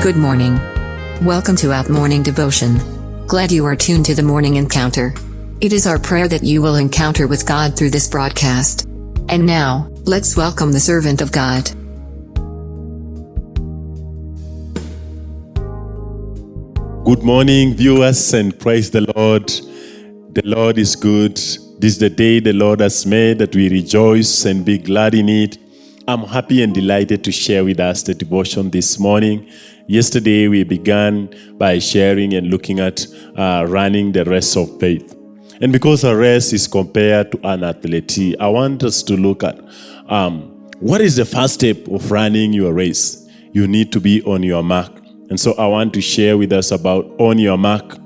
Good morning. Welcome to Out Morning Devotion. Glad you are tuned to the morning encounter. It is our prayer that you will encounter with God through this broadcast. And now, let's welcome the servant of God. Good morning, viewers, and praise the Lord. The Lord is good. This is the day the Lord has made that we rejoice and be glad in it. I'm happy and delighted to share with us the devotion this morning. Yesterday, we began by sharing and looking at uh, running the race of faith. And because a race is compared to an athlete, I want us to look at um, what is the first step of running your race? You need to be on your mark. And so I want to share with us about on your mark,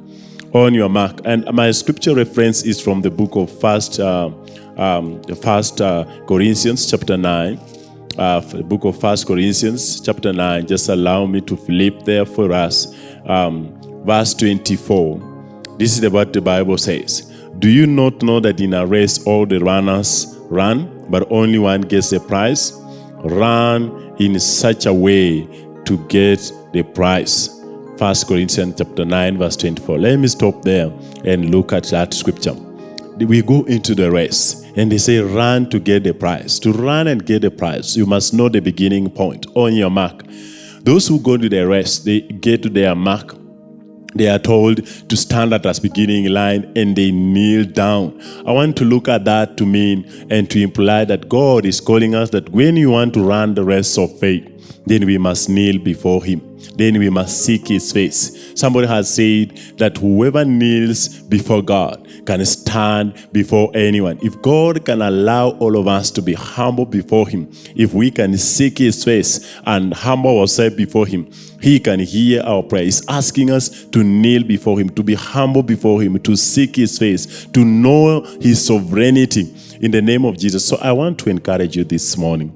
on your mark. And my scripture reference is from the book of First, uh, um, First uh, Corinthians chapter nine uh, the book of First Corinthians chapter 9. Just allow me to flip there for us. Um, verse 24. This is what the Bible says. Do you not know that in a race all the runners run, but only one gets the prize? Run in such a way to get the prize. First Corinthians chapter 9 verse 24. Let me stop there and look at that scripture. We go into the race. And they say, run to get the prize. To run and get the prize, you must know the beginning point on your mark. Those who go to the race, they get to their mark. They are told to stand at the beginning line and they kneel down. I want to look at that to mean and to imply that God is calling us that when you want to run the race of faith, then we must kneel before Him. Then we must seek His face. Somebody has said that whoever kneels before God can stand before anyone. If God can allow all of us to be humble before Him, if we can seek His face and humble ourselves before Him, He can hear our prayer. He's asking us to kneel before Him, to be humble before Him, to seek His face, to know His sovereignty in the name of Jesus. So I want to encourage you this morning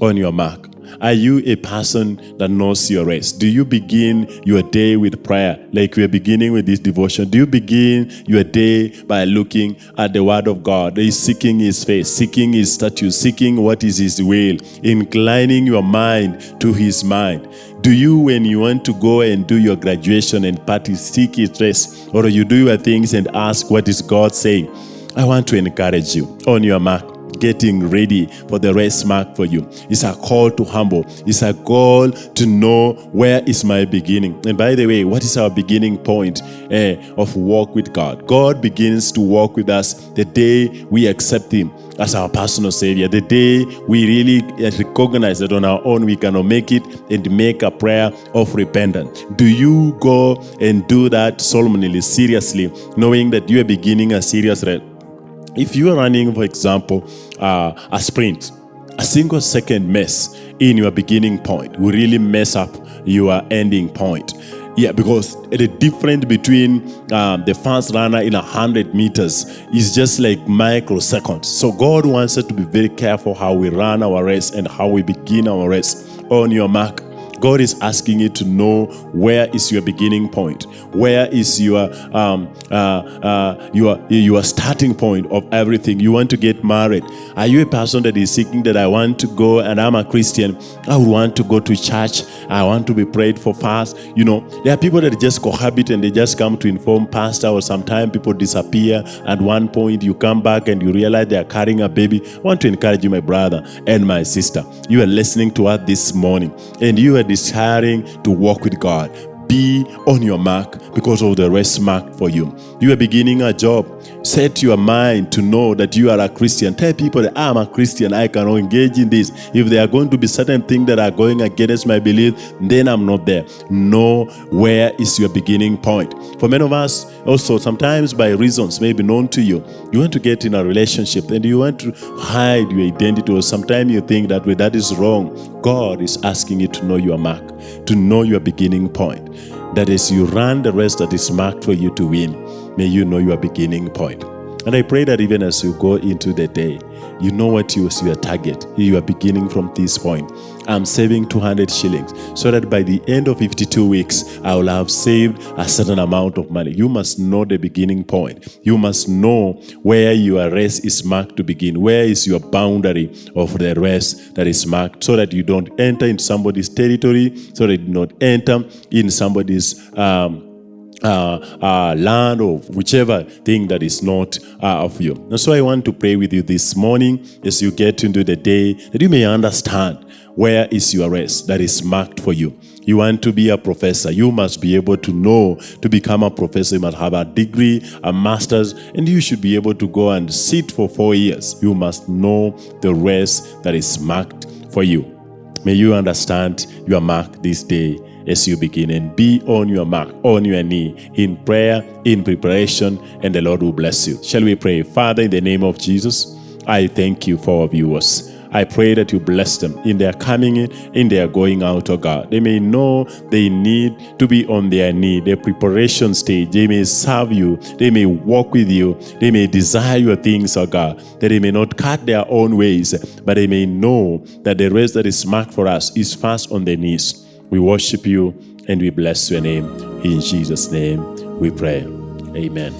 on your mark. Are you a person that knows your rest? Do you begin your day with prayer like we are beginning with this devotion? Do you begin your day by looking at the word of God? Seeking his face, seeking his statue, seeking what is his will, inclining your mind to his mind? Do you, when you want to go and do your graduation and party, seek his rest? Or you do your things and ask, what is God saying? I want to encourage you on your mark getting ready for the race mark for you. It's a call to humble. It's a call to know where is my beginning. And by the way, what is our beginning point eh, of walk with God? God begins to walk with us the day we accept Him as our personal Savior. The day we really recognize that on our own we cannot make it and make a prayer of repentance. Do you go and do that solemnly, seriously, knowing that you are beginning a serious if you are running, for example, uh, a sprint, a single second mess in your beginning point will really mess up your ending point. Yeah, because the difference between um, the fast runner in 100 meters is just like microseconds. So God wants us to be very careful how we run our race and how we begin our race. On your mark, God is asking you to know where is your beginning point, where is your um, uh, uh, your your starting point of everything. You want to get married. Are you a person that is seeking that I want to go and I'm a Christian? I would want to go to church. I want to be prayed for fast. You know, there are people that just cohabit and they just come to inform pastor, or sometimes people disappear. At one point, you come back and you realize they are carrying a baby. I want to encourage you, my brother and my sister. You are listening to us this morning, and you are desiring to walk with God, be on your mark because of the rest mark for you. You are beginning a job. Set your mind to know that you are a Christian. Tell people that I'm a Christian. I can engage in this. If there are going to be certain things that are going against my belief, then I'm not there. Know where is your beginning point. For many of us, also sometimes by reasons maybe known to you, you want to get in a relationship and you want to hide your identity, or sometimes you think that way that is wrong. God is asking you to know your mark, to know your beginning point. That is, you run the race that is marked for you to win. May you know your beginning point. And I pray that even as you go into the day, you know what is your target. You are beginning from this point. I'm saving 200 shillings so that by the end of 52 weeks, I will have saved a certain amount of money. You must know the beginning point. You must know where your rest is marked to begin. Where is your boundary of the rest that is marked so that you don't enter in somebody's territory, so that you do not enter in somebody's um, uh, uh, land or whichever thing that is not uh, of you. And so I want to pray with you this morning as you get into the day that you may understand where is your rest that is marked for you. You want to be a professor, you must be able to know to become a professor. You must have a degree, a master's, and you should be able to go and sit for four years. You must know the rest that is marked for you. May you understand your mark this day as you begin and be on your mark, on your knee, in prayer, in preparation, and the Lord will bless you. Shall we pray? Father, in the name of Jesus, I thank you for our viewers. I pray that you bless them in their coming in, in their going out, oh God. They may know they need to be on their knee, their preparation stage. They may serve you. They may walk with you. They may desire your things, oh God, that they may not cut their own ways, but they may know that the rest that is marked for us is fast on their knees. We worship you and we bless your name. In Jesus' name we pray. Amen.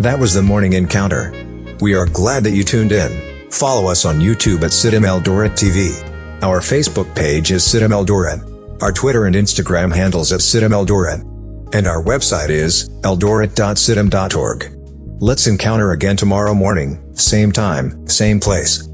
That was the morning encounter. We are glad that you tuned in. Follow us on YouTube at CITAM Eldoret TV. Our Facebook page is CITAM Eldoret. Our Twitter and Instagram handles at CITAM Eldoret. And our website is eldoret.citam.org. Let's encounter again tomorrow morning, same time, same place.